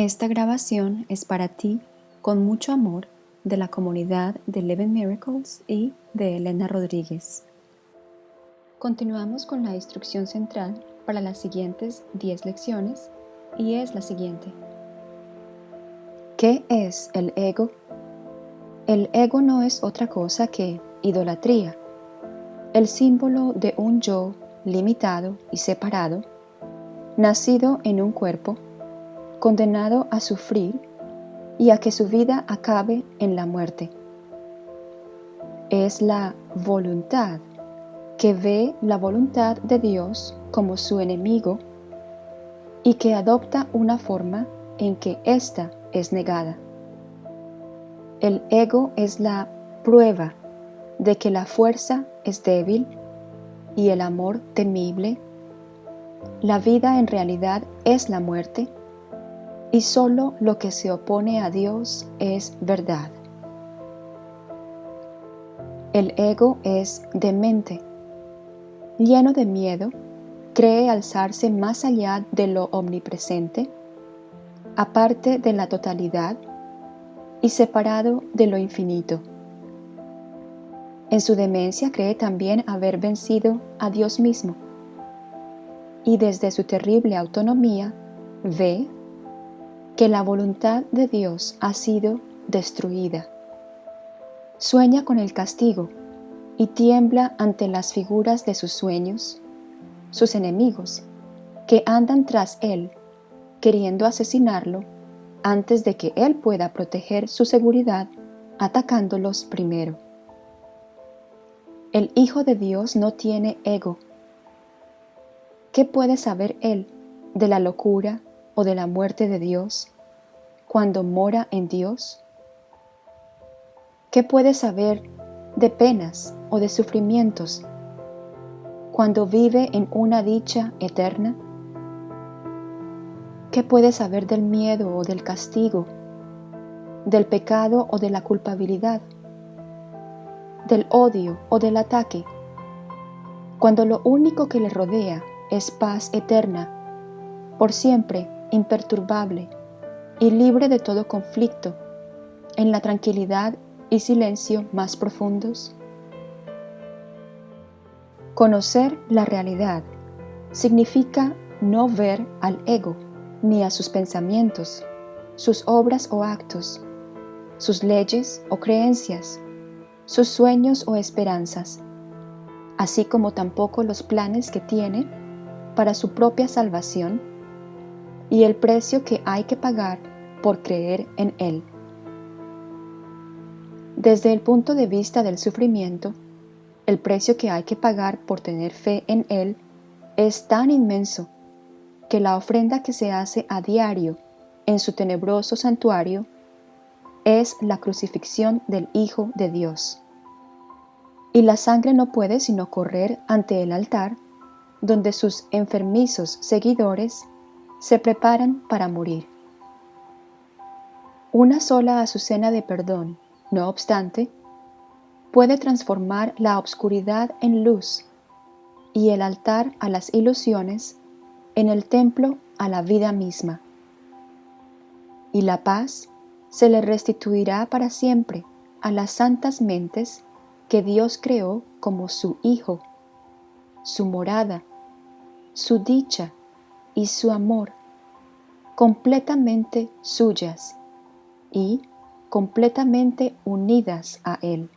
Esta grabación es para ti con mucho amor de la comunidad de Eleven Miracles y de Elena Rodríguez. Continuamos con la instrucción central para las siguientes 10 lecciones y es la siguiente. ¿Qué es el ego? El ego no es otra cosa que idolatría, el símbolo de un yo limitado y separado, nacido en un cuerpo, condenado a sufrir y a que su vida acabe en la muerte. Es la voluntad que ve la voluntad de Dios como su enemigo y que adopta una forma en que ésta es negada. El ego es la prueba de que la fuerza es débil y el amor temible. La vida en realidad es la muerte y solo lo que se opone a Dios es verdad. El ego es demente, lleno de miedo, cree alzarse más allá de lo omnipresente, aparte de la totalidad y separado de lo infinito. En su demencia cree también haber vencido a Dios mismo y desde su terrible autonomía ve que la voluntad de Dios ha sido destruida. Sueña con el castigo y tiembla ante las figuras de sus sueños, sus enemigos, que andan tras él, queriendo asesinarlo antes de que él pueda proteger su seguridad atacándolos primero. El Hijo de Dios no tiene ego. ¿Qué puede saber Él de la locura o de la muerte de Dios cuando mora en Dios? ¿Qué puede saber de penas o de sufrimientos cuando vive en una dicha eterna? ¿Qué puede saber del miedo o del castigo, del pecado o de la culpabilidad? del odio o del ataque, cuando lo único que le rodea es paz eterna, por siempre imperturbable y libre de todo conflicto, en la tranquilidad y silencio más profundos? Conocer la realidad significa no ver al ego, ni a sus pensamientos, sus obras o actos, sus leyes o creencias, sus sueños o esperanzas, así como tampoco los planes que tiene para su propia salvación y el precio que hay que pagar por creer en Él. Desde el punto de vista del sufrimiento, el precio que hay que pagar por tener fe en Él es tan inmenso que la ofrenda que se hace a diario en su tenebroso santuario es la crucifixión del Hijo de Dios. Y la sangre no puede sino correr ante el altar, donde sus enfermizos seguidores se preparan para morir. Una sola azucena de perdón, no obstante, puede transformar la obscuridad en luz y el altar a las ilusiones en el templo a la vida misma. Y la paz se le restituirá para siempre a las santas mentes que Dios creó como su Hijo, su morada, su dicha y su amor, completamente suyas y completamente unidas a Él.